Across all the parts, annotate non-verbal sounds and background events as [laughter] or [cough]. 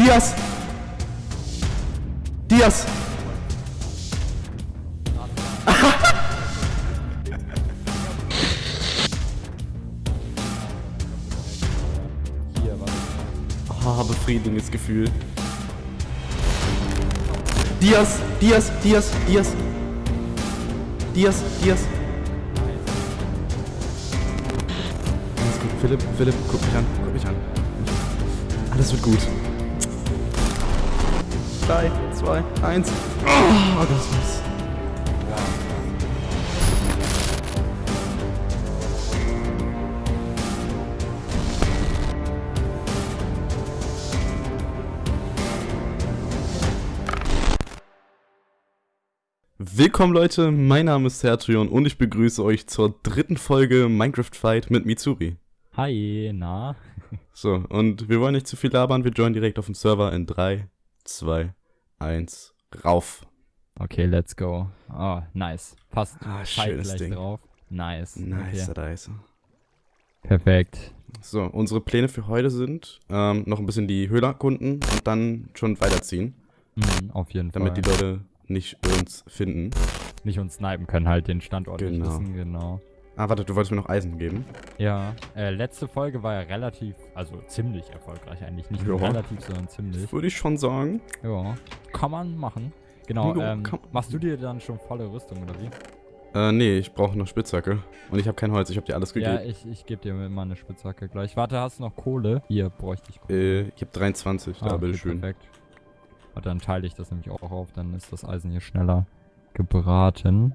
Diaz! Diaz! [laughs] Ah, befriedigendes Gefühl. Diaz! Diaz! Diaz! Diaz! Diaz! Diaz! Alles gut. Philipp, Philipp, guck mich an. Guck mich an. Alles wird gut. 3, 2, 1. Oh, das war's. Willkommen Leute, mein Name ist Sertrion und ich begrüße euch zur dritten Folge Minecraft Fight mit Mitsuri. Hi, na? So, und wir wollen nicht zu viel labern, wir joinen direkt auf dem Server in 3, 2, 1, rauf. Okay, let's go. Oh, nice. Fast Ah, schönes Ding. drauf. Nice. Nice, Okay. nice. Perfekt. So, unsere Pläne für heute sind, ähm, noch ein bisschen die Höhle erkunden und dann schon weiterziehen, Mhm, auf jeden damit Fall. die Leute nicht uns finden. nicht uns snipen können, halt den Standort nicht Genau. wissen, genau. Ah, warte, du wolltest mir noch Eisen geben? Ja, äh, letzte Folge war ja relativ, also ziemlich erfolgreich eigentlich. Nicht nur Ja. relativ, sondern ziemlich. Würde ich schon sagen. Ja, kann man machen. Genau, Ja, ähm, machst du dir dann schon volle Rüstung oder wie? Äh, nee, ich brauche noch Spitzhacke. Und ich habe kein Holz, ich habe dir alles Ja, gegeben. ich, ich gebe dir mal eine Spitzhacke gleich. Warte, hast du noch Kohle? Hier bräuchte ich Kohle. äh, ich habe 23, da Ah, okay, bitteschön. Perfekt. Und dann teile ich das nämlich auch auf, dann ist das Eisen hier schneller gebraten.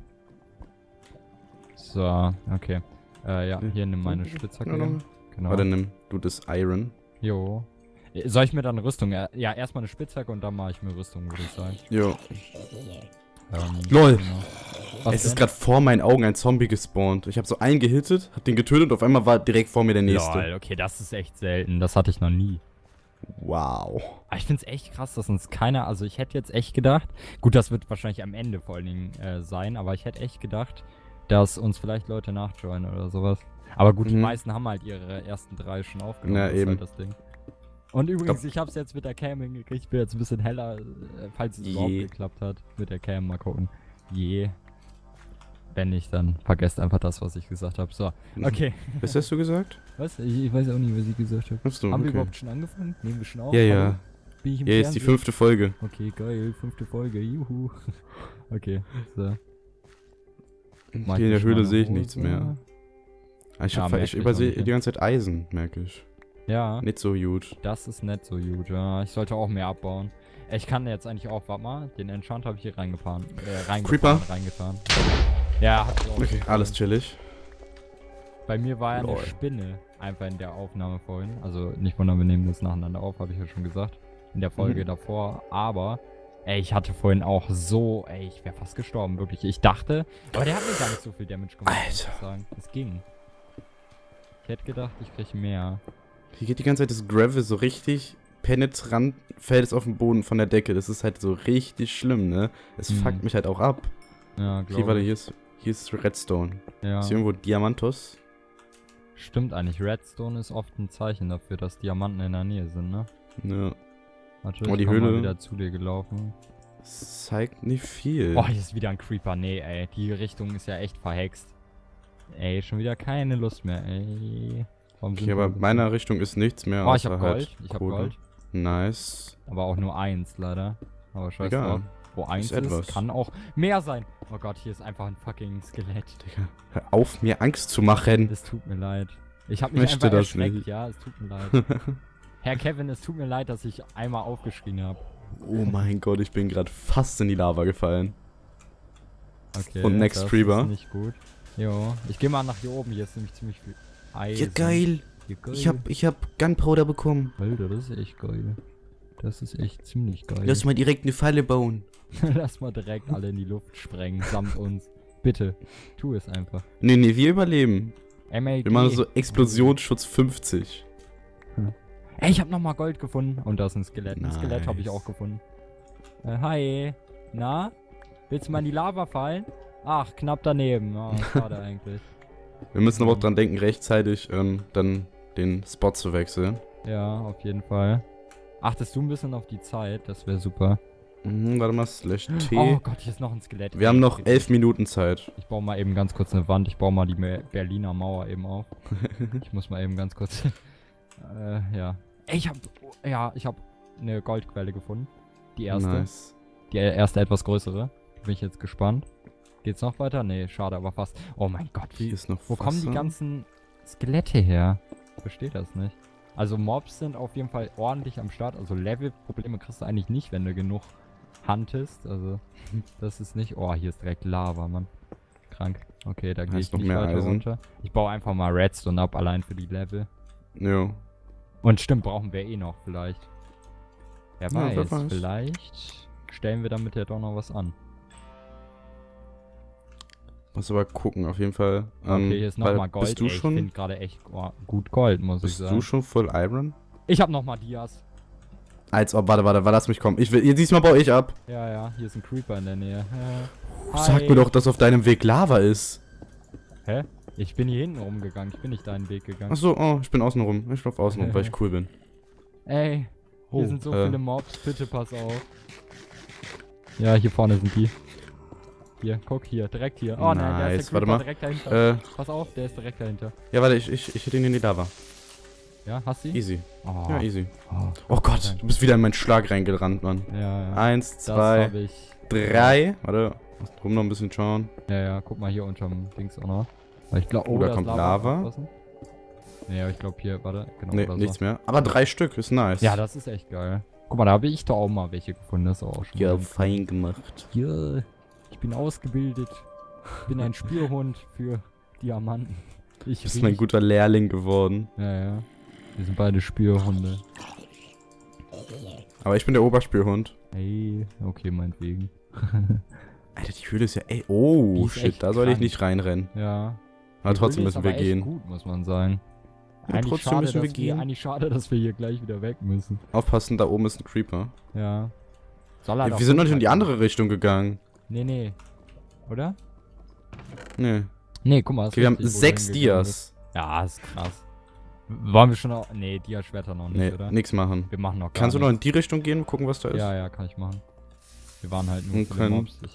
So, okay. Äh, ja, hier nimm meine Spitzhacke. Ja, dann- Genau. Warte, nimm du das Iron. Jo. Äh, Soll ich mir dann Rüstung? äh, Ja, erstmal eine Spitzhacke und dann mache ich mir Rüstung, würde ich sagen. Jo. Ähm, Lol. Genau. Es ist gerade vor meinen Augen ein Zombie gespawnt. Ich habe so einen gehittet, hab den getötet und auf einmal war direkt vor mir der nächste. Lol, okay, das ist echt selten. Das hatte ich noch nie. Wow. Aber ich finde es echt krass, dass uns keiner, also ich hätte jetzt echt gedacht, gut, das wird wahrscheinlich am Ende vor allen Dingen äh, sein, aber ich hätte echt gedacht, dass uns vielleicht Leute nachjoinen oder sowas. Aber gut, die Mhm. meisten haben halt ihre ersten drei schon aufgenommen. Ja, das ist eben. Halt das Ding. Und übrigens, ich habe es jetzt mit der Cam hingekriegt, ich bin jetzt ein bisschen heller, äh, falls es überhaupt geklappt hat mit der Cam, mal gucken. Je. Wenn nicht, dann vergesst einfach das, was ich gesagt habe. So, okay. Was hast du gesagt? [laughs] Was? Ich, ich weiß auch nicht, was ich gesagt habe. Hast du, Haben wir okay. überhaupt schon angefangen? Nehmen wir schon auf? Ja, ja. Bin ich im Ja, jetzt die Fernsehen? fünfte Folge. Okay, geil. Fünfte Folge. Juhu. [laughs] Okay, so. Hier in der Höhle sehe ich nichts mehr. Ah, Ich, Ja, hab, ich übersehe die ganze Zeit Eisen, merke ich. Ja, Nicht so gut. das ist nicht so gut. Ja, ich sollte auch mehr abbauen. Ich kann jetzt eigentlich auch, warte mal, den Enchant habe ich hier reingefahren. Äh, reingefahren, Creeper? reingetan. Ja, hat auch. Okay, alles chillig. Bei mir war ja eine. Spinne einfach in der Aufnahme vorhin. Also nicht wundern, wir nehmen das nacheinander auf, habe ich ja schon gesagt. In der Folge Mhm. davor. Aber, ey, ich hatte vorhin auch so, ey, ich wäre fast gestorben, wirklich. Ich dachte, aber der hat mir gar nicht so viel Damage gemacht, muss ich Alter. sagen. Es ging. Ich hätte gedacht, ich krieg mehr. Hier geht die ganze Zeit das Gravel so richtig penetrant, fällt es auf den Boden von der Decke. Das ist halt so richtig schlimm, ne? Es Mhm. fuckt mich halt auch ab. Ja, Hier, glaube warte, ich. hier ist, hier ist Redstone. Ja. Ist hier irgendwo Diamantos? Stimmt eigentlich. Redstone ist oft ein Zeichen dafür, dass Diamanten in der Nähe sind, ne? Ne, Warte, Oh, die Höhle- wieder zu dir gelaufen. das zeigt nicht viel. Oh, hier ist wieder ein Creeper. Nee, ey. Die Richtung ist ja echt verhext. Ey, schon wieder keine Lust mehr, ey. Warum okay, aber wir- meiner Richtung ist nichts mehr. Oh, ich hab halt Gold. Ich hab Kohle. Gold. Nice. Aber auch nur eins, leider. Aber scheiß Egal. drauf. Wo eins ist, etwas. kann auch mehr sein. Oh Gott, hier ist einfach ein fucking Skelett. Digga, hör auf, mir Angst zu machen. Es tut mir leid. Ich hab mich Möchte einfach das erschreckt, nicht. ja. Es tut mir leid. [laughs] Herr Kevin, es tut mir leid, dass ich einmal aufgeschrien habe. oh mein Gott, ich bin gerade fast in die Lava gefallen. Okay. Und Next das Creeper. Ist nicht gut. Jo. Ich gehe mal nach hier oben. Hier ist nämlich ziemlich viel Eisen. Ja, geil. Ja, geil. Ich hab, ich hab Gunpowder bekommen. Alter, das ist echt geil. Das ist echt ziemlich geil. Lass mal direkt eine Falle bauen. [laughs] Lass mal direkt alle in die Luft sprengen, samt uns. Bitte, tu es einfach. Nee, nee, wir überleben. MLG. Wir machen so Explosionsschutz 50. Ey, ich hab noch mal Gold gefunden. Und da ist ein Skelett. Ein Skelett habe ich Nice. auch gefunden. Äh, hi. Na? Willst du mal in die Lava fallen? Ach, knapp daneben. Oh, [laughs] schade eigentlich. Wir müssen aber auch dran denken, rechtzeitig ähm, dann den Spot zu wechseln. Ja, auf jeden Fall. Achtest du ein bisschen auf die Zeit? Das wäre super. Mhm, warte mal, slash T. Oh Gott, hier ist noch ein Skelett. Wir haben noch elf Minuten Zeit. Ich baue mal eben ganz kurz eine Wand. Ich baue mal die Berliner Mauer eben auf. [laughs] ich muss mal eben ganz kurz. [laughs] äh, ja. Ey, ich hab. Ja, ich hab eine Goldquelle gefunden. Die erste. Nice. Die erste etwas größere. Bin ich jetzt gespannt. Geht's noch weiter? Nee, schade, aber fast. Oh mein Gott, Hier wie. ist noch Wo kommen die Wasser. ganzen Skelette her? Ich verstehe das nicht. Also Mobs sind auf jeden Fall ordentlich am Start. Also Level-Probleme kriegst du eigentlich nicht, wenn du genug huntest. Also [laughs] das ist nicht... Oh, hier ist direkt Lava, Mann. Krank. Okay, da gehe ich noch nicht mehr weiter Eisen. runter. Ich baue einfach mal Redstone ab, allein für die Level. Jo. Und stimmt, brauchen wir eh noch vielleicht. Wer Ja, wer weiß, weiß. vielleicht stellen wir damit ja doch noch was an. Muss aber gucken, auf jeden Fall. Ähm, Okay, hier ist nochmal Gold. Bist du Ey, Ich schon, finde gerade echt oh, gut Gold, muss ich bist sagen. du schon voll Iron? Ich habe nochmal Dias. Als ob, warte, warte, warte, lass mich kommen. Ich will, diesmal baue ich ab. Ja, ja, hier ist ein Creeper in der Nähe. Äh, Sag mir doch, dass auf deinem Weg Lava ist. Hä? Ich bin hier hinten rumgegangen. Ich bin nicht deinen Weg gegangen. Achso, oh, ich bin außen rum. Ich lauf außen rum, weil ich cool bin. Ey, hier Oh, sind so äh. viele Mobs. Bitte pass auf. Ja, hier vorne sind die. Hier, guck hier, direkt hier. Oh nein, der Nice, ist der warte Creeper mal. direkt dahinter. Äh, Pass auf, der ist direkt dahinter. ja, warte, ich, ich, ich hätte ihn in die Lava. Ja, hast du ihn? Easy. Oh, Ja, easy. oh, Oh Gott, du bist wieder in meinen Schlag reingerannt, Mann. ja, ja. Eins, zwei, drei. Warte, rum noch ein bisschen schauen. Ja, ja, guck mal hier unterm Dings auch noch. Weil ich glaube, Oh, da ist kommt Lava. aufpassen. Nee, aber ich glaube hier, warte, genau. Nee, oder so. nichts mehr. Aber drei Stück, ist nice. Ja, das ist echt geil. Guck mal, da habe ich doch auch mal welche gefunden. Das ist auch schon. Ja, fein gemacht. Ja, ich bin ausgebildet. Ich bin ein [laughs] Spürhund für Diamanten. Ich Du bist mein guter Lehrling geworden. Ja, ja. Wir sind beide Spürhunde. Aber ich bin der Oberspürhund. Hey, okay, meinetwegen. [laughs] Alter, die Höhle ist ja, ey, oh, shit, da soll ich nicht reinrennen. Ja. Aber Die trotzdem müssen wir gehen. gut, muss man sagen. Ja, eigentlich trotzdem schade, müssen wir gehen. eigentlich schade, dass wir hier gleich wieder weg müssen. Aufpassen, da oben ist ein Creeper. Ja. Soll er Ja, wir sind noch nicht in die andere Richtung gegangen. Nee, nee. Oder? Nee. Nee, guck mal. Okay, wir haben sechs. Dias. Ja, ist krass. Wollen wir schon auch. Nee, Dia-Schwerter noch nicht, Nee, oder? nix machen. Wir machen noch gar Kannst du noch in die Richtung gehen, gucken, was da ist? Ja, ja, kann ich machen. Wir waren halt nur Und können- Mobs. Ich,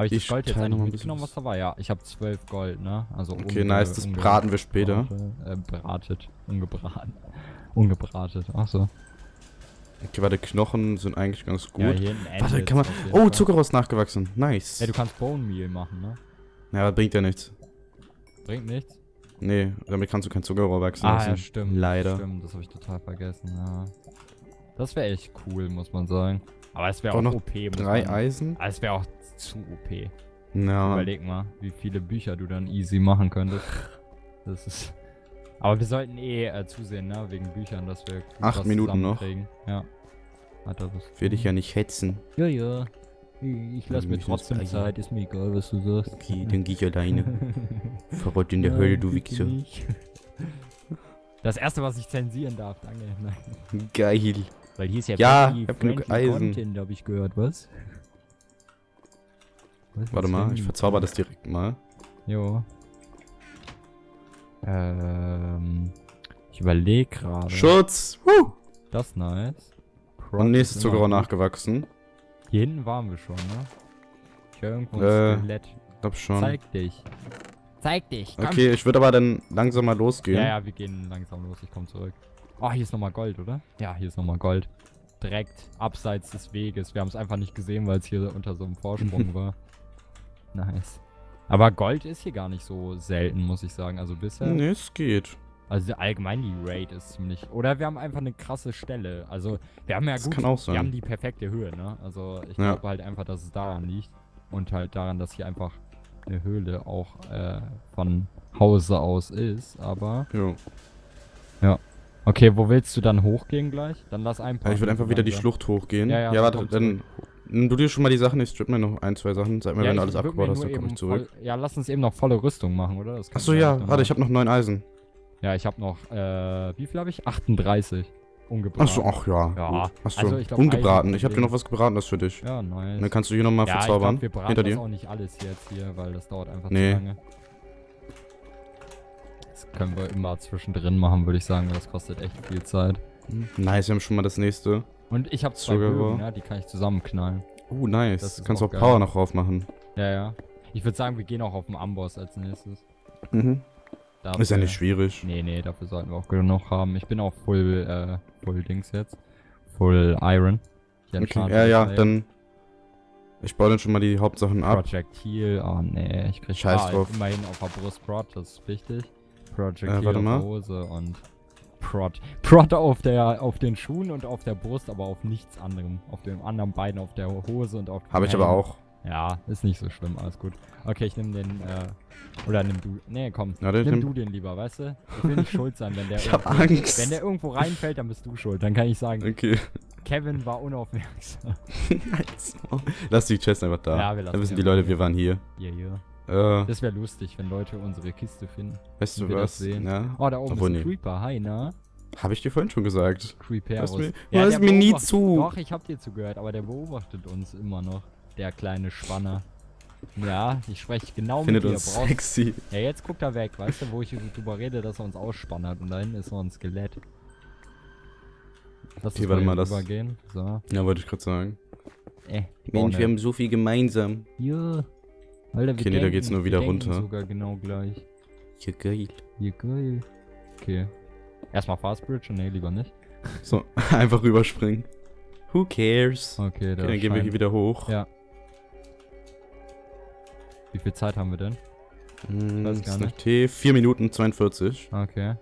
habe ich, Ich das Gold jetzt eigentlich mitgenommen, was da war? Ja, ich habe 12 Gold, ne? Also Okay, nice, das braten wir später. Äh, bratet. Ungebraten. [laughs] Ungebratet. Ach so. Okay, warte, Knochen sind eigentlich ganz Ja, gut. hier hinten warte, kann man... Oh. Zuckerrost nachgewachsen. Nice. Ey, du kannst Bone Meal machen, ne? ja, aber bringt ja nichts. Bringt nichts. Nee, damit kannst du kein Zuckerrohr wachsen Ah, lassen. ja, stimmt. Leider. Stimmt, das habe ich total vergessen, ja. Das wäre echt cool, muss man sagen. Aber es wäre Auch noch OP, Drei man Eisen? Aber es wäre auch zu OP. Ja. Überleg mal, wie viele Bücher du dann easy machen könntest. Das ist. Aber wir sollten eh äh, zusehen, ne? Wegen Büchern, dass wir Acht was Minuten noch. Ja. Hat er das. Will dich ja nicht hetzen. Ja, ja. Ich lass mir trotzdem Zeit, ist mir egal, was du sagst. Okay, dann geh ich alleine. [laughs] Verrott in der Ja, Hölle, du Wichser. nicht. Das erste, was ich zensieren darf, danke. Nein. Geil. Weil hier ist ja, Ja, ich hab genug Eisen. Content, hab ich gehört, was? was Warte mal, ich verzauber das direkt mal. Jo. Ähm. Ich überlege gerade. Schutz! Woo! Das ist nice. Und nächstes Zuckerrohr nachgewachsen. Hier hinten waren wir schon, ne? Ich höre irgendwo ein Äh, Skelett. Glaub schon. Zeig dich. Zeig dich. Komm. Okay, ich würde aber dann langsam mal losgehen. Ja, ja, wir gehen langsam los. Ich komme zurück. Oh, hier ist nochmal Gold, oder? Ja, hier ist nochmal Gold. Direkt abseits des Weges. Wir haben es einfach nicht gesehen, weil es hier unter so einem Vorsprung [laughs] war. Nice. Aber Gold ist hier gar nicht so selten, muss ich sagen. Also bisher. Nee, es geht. Also allgemein die Raid ist ziemlich. Oder wir haben einfach eine krasse Stelle. Also wir haben ja Das gut. kann auch Wir haben sein. die perfekte Höhe, ne? Also ich Ja. glaube halt einfach, dass es daran liegt. Und halt daran, dass hier einfach eine Höhle auch äh, von Hause aus ist. Aber. Jo. Okay, wo willst du dann hochgehen gleich? Dann lass ein Ja, ich würde einfach wieder die Schlucht hochgehen. Ja, ja, ja warte, dann nimm du dir schon mal die Sachen, ich strip mir noch ein, zwei Sachen. Sag mir, wenn du alles abgebaut hast, dann komme ich zurück. Voll, ja, lass uns eben noch volle Rüstung machen, oder? Das Achso, ja, warte, ich noch habe noch neun Eisen. machen. Ja, ich habe noch, äh, wie viel habe ich? 38. Ungebraten. Achso, ach ja. Ja. Achso, also ich glaub, Ich habe dir noch was gebratenes für dich. Ja, nice. Dann kannst du hier nochmal ja, verzaubern. Ich glaub, wir braten hinter das dir. auch nicht alles jetzt hier, weil das dauert einfach Nee. zu lange. Das können wir immer zwischendrin machen, würde ich sagen, weil das kostet echt viel Zeit. Hm, Nice, wir haben schon mal das nächste. Und ich habe zwei Sugar Bögen, Roll. ne? die kann ich zusammenknallen. Oh, Das nice. Kannst auch auch. Power noch drauf machen. Ja, ja. Ich würde sagen, wir gehen auch auf den Amboss als nächstes. Mhm. Dafür, Ist ja nicht schwierig. Nee, nee, dafür sollten wir auch genug haben. Ich bin auch full, äh, full Dings jetzt. Full Iron. Okay, ja, ja, dann. Ich baue dann schon mal die Hauptsachen ab. Project Heal, oh nee, ich krieg Scheiß ah, drauf. immerhin auf der Brust Prot, das ist wichtig. Project Äh, warte mal. Hose und Prot. Prot auf der auf den Schuhen und auf der Brust, aber auf nichts anderem. Auf den anderen beiden auf der Hose und auf Habe ich aber auch. Ja, ist nicht so schlimm, alles gut. Okay, ich nehme den, äh, oder nimm du, nee, komm, Ja, den- nimm nimm- du den lieber, weißt du? Ich will nicht schuld sein, wenn der [laughs] Ich hab irgendwo, Angst. wenn der irgendwo reinfällt, dann bist du schuld. Dann kann ich sagen, Okay. Kevin war unaufmerksam. [laughs] nice. Lass die Chest einfach da. Ja, wir lassen Dann wissen die Leute, wir waren hier. Yeah, yeah. Äh, Das wäre lustig, wenn Leute unsere Kiste finden. weißt du was? sehen. Ja. Oh, da oben Obwohl, ist ein nee. Creeper. Hi, na? Habe ich dir vorhin schon gesagt. Hörst mir- Ja, hörst der mir nie zu. Doch, ich hab dir zugehört, aber der beobachtet uns immer noch. Der kleine Spanner. Ja, ich spreche genau Findet mit dir. uns Brauchst- sexy. Ja, jetzt guckt er weg, weißt du, wo ich drüber rede, dass er uns ausspannert. Und da hinten ist noch ein Skelett. Lass Okay, uns warte mal, das-. So. Ja, wollte ich gerade sagen. Äh, Mensch, wir haben so viel gemeinsam. Ja. Alter, wir Okay, nee, da geht's nur wieder runter. sogar genau gleich. Ja, geil. Ja, geil. Okay. Erstmal Fast Bridge? Nee, lieber nicht. [laughs] So, einfach rüberspringen. Who cares? Okay, Okay, da dann gehen wir hier wieder hoch. Ja. Wie viel Zeit haben wir denn? Hm, Weiß gar Snack T, 4 Minuten 42. Okay.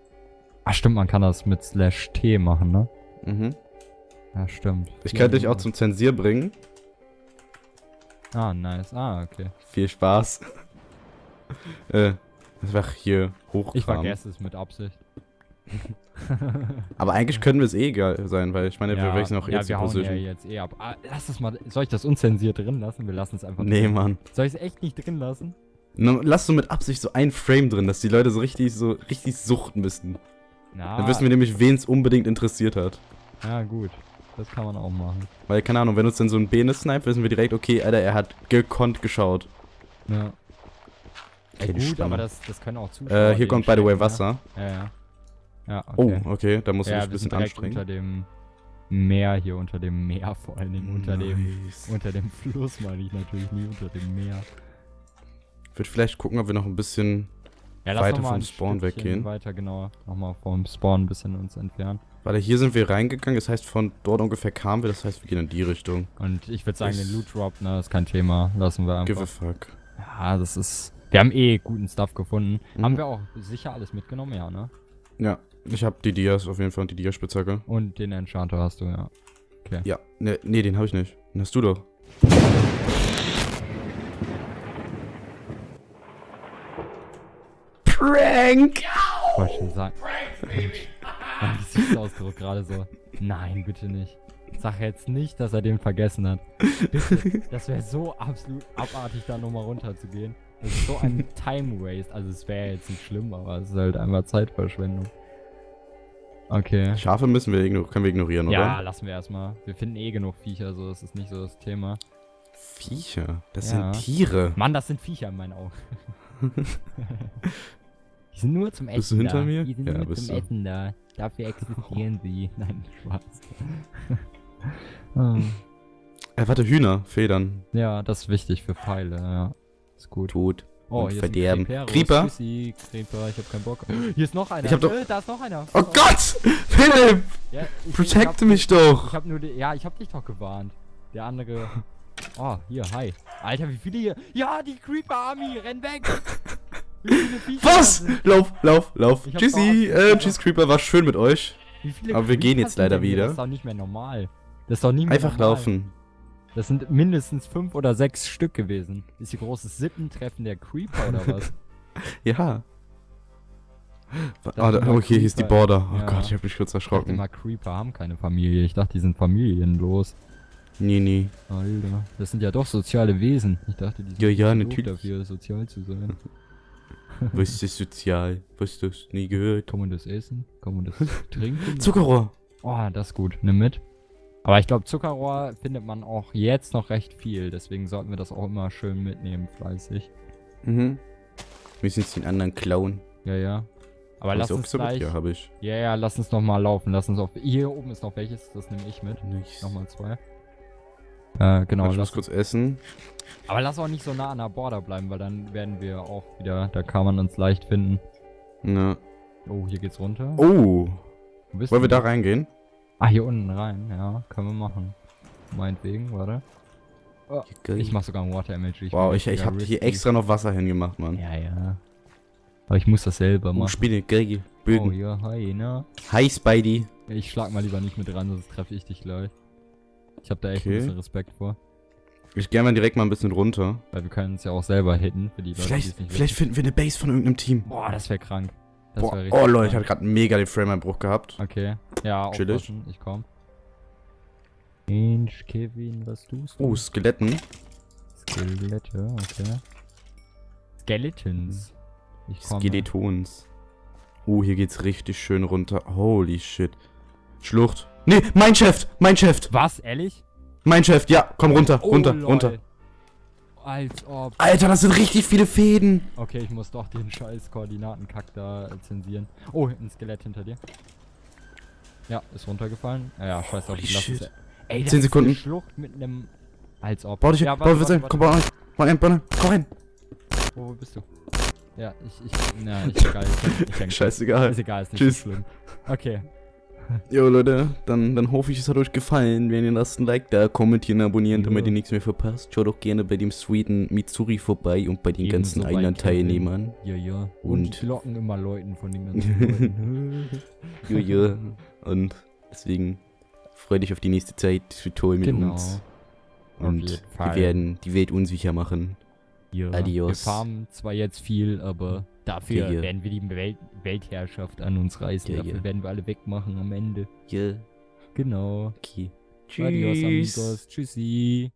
Ah, stimmt, man kann das mit Slash T machen, ne? Mhm. Ja, stimmt. Ich könnte dich auch zum Zensier bringen. Ah, nice. Ah, okay. Viel Spaß. [laughs] äh, einfach hier hoch. Ich vergesse es mit Absicht. Aber eigentlich können wir es eh egal sein, weil ich meine, wir wechseln auch ja, jetzt die wir hauen ja jetzt eh ab. Ah, lass es mal. Soll ich das unzensiert drin lassen? Wir lassen es einfach Nee, drin. Mann. Soll ich es echt nicht drin lassen? Na, Lass so mit Absicht so ein Frame drin, dass die Leute so richtig, so richtig suchten müssen. Na, Dann wissen wir nämlich, wen es unbedingt interessiert hat. Ja, gut. Das kann man auch machen. Weil, keine Ahnung, wenn uns dann so ein Bene snipe, wissen wir direkt, okay, Alter, er hat gekonnt geschaut. Ja. Okay, die gut, aber das, das können auch Zuschauer. Äh, hier kommt, by the way, Wasser. Ne? Ja, ja. Ja, Oh, okay. okay, da musst du ja, dich ein bisschen anstrengen. unter dem Meer hier, unter dem Meer vor allen Dingen. Unter dem Nice. unter dem Fluss meine ich natürlich nie, unter dem Meer. Ich würde vielleicht gucken, ob wir noch ein bisschen. Ja, Weiter vom Spawn Stückchen weggehen. Weiter, genau. Nochmal vom Spawn ein bisschen uns entfernen. Warte, hier sind wir reingegangen, das heißt, von dort ungefähr kamen wir, das heißt, wir gehen in die Richtung. Und ich würde sagen, Das- den Loot Drop, ne, ist kein Thema. Lassen wir Give a einfach. fuck. Ja, das ist. Wir haben eh guten Stuff gefunden. Mhm. Haben wir auch sicher alles mitgenommen, ja, ne? Ja, ich habe die Dias auf jeden Fall und die Dia-Spitzhacke. Und den Enchanter hast du, ja. Ja, ne, nee, den habe ich nicht. Den hast du doch. Prank! Ich wollte schon sagen. Mensch. Mein Gesichtsausdruck gerade so. Nein, bitte nicht. Sag jetzt nicht, dass er den vergessen hat. Bitte. Das wäre so absolut abartig, da nochmal runterzugehen. Das ist so ein Time Waste. Also es wäre jetzt nicht schlimm, aber es ist halt einfach Zeitverschwendung. Okay. Schafe müssen wir können wir ignorieren, Ja, oder? lassen wir erstmal. Wir finden eh genug Viecher, so das ist nicht so das Thema. Viecher, das Ja. sind Tiere. Mann, das sind Viecher in meinen Augen. [laughs] [laughs] Die sind nur zum Essen Bist du hinter da. mir? Die sind Ja, nur bist zum du. Essen da. Dafür existieren sie. [laughs] Nein, Spaß. Ah. Äh, warte, Hühner, Federn. ja, das ist wichtig für Pfeile, ja. Ist gut. Tod. Oh, und hier verderben. Creeper? Tschüssi, Creeper, ich hab keinen Bock. Hier ist noch einer. Ich hab doch- Äh, da ist noch einer. Oh auf. Gott! Philipp! Ja, ich, Protecte mich doch! Ich hab nur die, ja, ich hab dich doch gewarnt. Der andere. [laughs] Oh, hier, hi. Alter, wie viele hier? Ja, die Creeper Army, renn weg! [laughs] Was? Lauf, lauf, lauf. Tschüssi, äh, tschüss Creeper, war schön mit euch. Aber wir gehen jetzt leider wieder. Das ist doch nicht mehr normal. Das ist doch nicht mehr Einfach normal. laufen. Das sind mindestens fünf oder sechs Stück gewesen. Ist hier großes Sippentreffen der Creeper oder was? [laughs] Ja. Ah, immer, okay, hier ist die Border. Oh Ja. Gott, ich hab mich kurz Ich dachte erschrocken. immer, Creeper haben keine Familie. Ich dachte, die sind familienlos. Nee, nee. Alter, das sind ja doch soziale Wesen. Ich dachte, die sind Ja, ja, natürlich. dafür, sozial zu sein. [laughs] [laughs] Was ist sozial? Was du nie gehört? Kann man das essen? Kann man das [laughs] trinken? Zuckerrohr. Oh, das ist gut. Nimm mit. Aber ich glaube, Zuckerrohr findet man auch jetzt noch recht viel. Deswegen sollten wir das auch immer schön mitnehmen, fleißig. Mhm. Müssen uns den anderen klauen. Ja, ja. Aber lass uns aufgesammelt? gleich... Ja, habe ich. Ja, ja, lass uns noch mal laufen. Lass uns auf... Hier oben ist noch welches, das nehme ich mit. Nichts. Nochmal zwei. Äh, genau. Ich Lass, muss kurz essen. aber lass auch nicht so nah an der Border bleiben, weil dann werden wir auch wieder... Da kann man uns leicht finden. Ja. Oh, hier geht's runter. Oh, wollen wir da reingehen? Ah, hier unten rein. Ja, können wir machen. Meinetwegen, warte. Ich mach sogar ein Water Emoji. Mhm. Wow, ich, ich habe hier extra noch Wasser hingemacht, Mann. Ja, ja. Aber ich muss das selber Oh, machen. Spinne, geil. Oh Böden. ja, hi, ne? Hi, Spidey. Ich schlag mal lieber nicht mit ran, sonst treffe ich dich gleich. Ich hab da echt Okay. ein bisschen Respekt vor. Ich gehe mal direkt mal ein bisschen runter. Weil wir können uns ja auch selber hitten, für die Leute, Vielleicht, es vielleicht finden wir eine Base von irgendeinem Team. Boah, das wäre krank. Das Boah, wär oh Leute, ich hatte gerade mega den Frame-Einbruch gehabt. Okay. Ja, Chillig. aufpassen, ich komm. Mensch, Kevin, was tust du? Oh, Skeletten. Skelette, okay. Skeletons. Ich komme. Skeletons. Oh, hier geht's richtig schön runter. Holy shit. Schlucht. Nee, mein Chef, mein Chef, Was, ehrlich? mein Chef. Ja, komm runter, runter, Oh, lol. runter. Als ob. Alter, das sind richtig viele Fäden. Okay, ich muss doch den scheiß Koordinatenkack da zensieren. Oh, ein Skelett hinter dir. Ja, ist runtergefallen. Ja, ja scheiß ich lass es. Ey, das Zehn ist Sekunden. Eine Schlucht mit einem. Als ob. Bau dich, ja, bau, warte, komm, bau rein. Bau rein, bau rein, komm rein. Wo bist du? Ja, ich, ich, na, ich, egal, ich, ich häng. [laughs] Scheißegal. Ist egal, ist nicht Tschüss. schlimm. Okay. Jo Leute, dann, dann hoffe ich, es hat euch gefallen. Wenn ihr lasst ein Like da, kommentieren, abonnieren, damit Ja. ihr nichts mehr verpasst. Schaut auch gerne bei dem sweeten Mitsuri vorbei und bei den Ebenso ganzen anderen. Teilnehmern. Ja, ja. Und, Und- die Glocken immer Leuten von den ganzen [laughs] Leuten. Jojo. Und deswegen freu dich auf die nächste Zeit. Es wird toll mit Genau. uns. Und wir werden die Welt unsicher machen. Ja, Adios. Wir farmen zwar jetzt viel, aber dafür ja. werden wir die Welt Weltherrschaft an uns reißen. Ja, dafür ja. werden wir alle wegmachen am Ende. Ja, Genau. okay. Adios, amigos. Tschüssi.